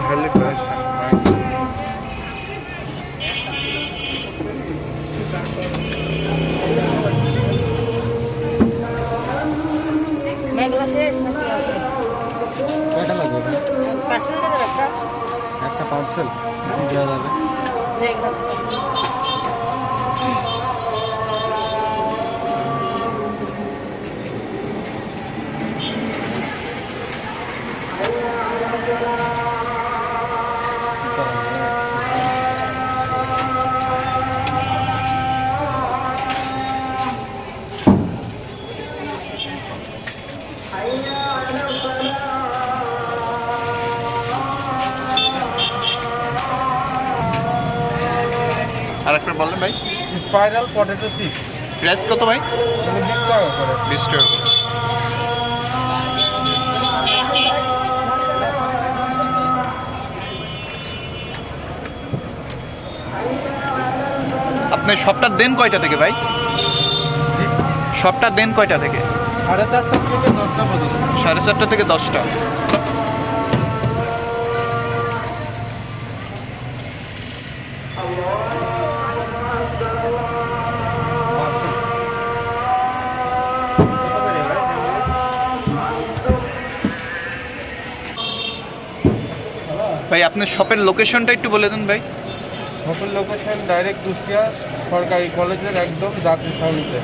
ভালো করে মেঘলা শেষ নাকি আছে কয়টা লাগবে ভাই? পার্সেল দেবে একটা একটা পার্সেল দেওয়া যাবে দেখলাম আর বললেন ভাই। Spiral potato chips. প্রাইস কত ভাই? বিশ টাকা করে। বিশ টাকা করে। আপনি সবটা দেন কয়টা থেকে ভাই? সবটা দেন কয়টা থেকে? সাড়ে চারটা থেকে দশটা পর্যন্ত। সাড়ে চারটা থেকে দশটা। ভাই, আপনার শপের লোকেশনটা একটু বলে দেন ভাই। শপের লোকেশন ডাইরেক্ট কুষ্টিয়া, সরকারি কলেজের একদম যাত্রী সামনেতে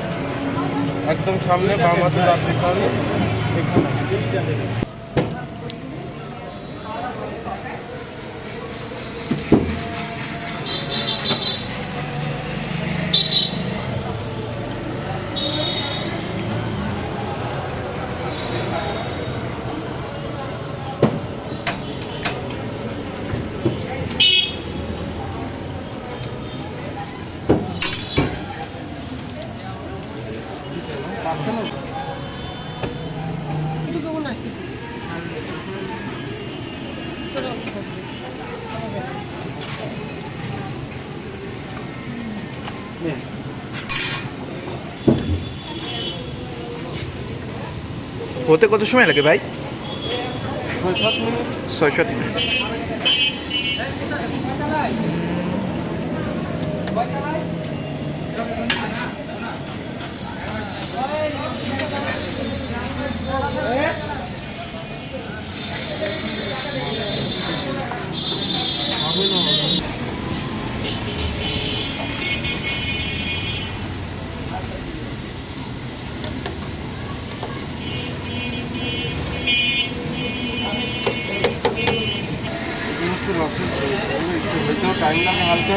একদম সামনে বাম হাতে যাত্রী ছাউনি হতে কত সময় লাগে ভাই? ছয় সাত মিনিট। ছয় সাত तो टाइम का निकाल के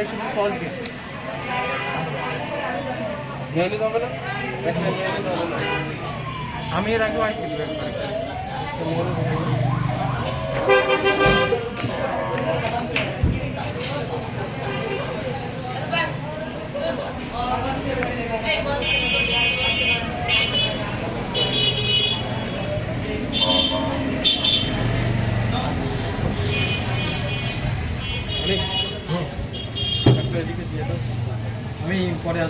इक्वेशन को सॉल्व किया नेहमी जावे ना नेहमी जावे ना आम्ही राखू आहे varias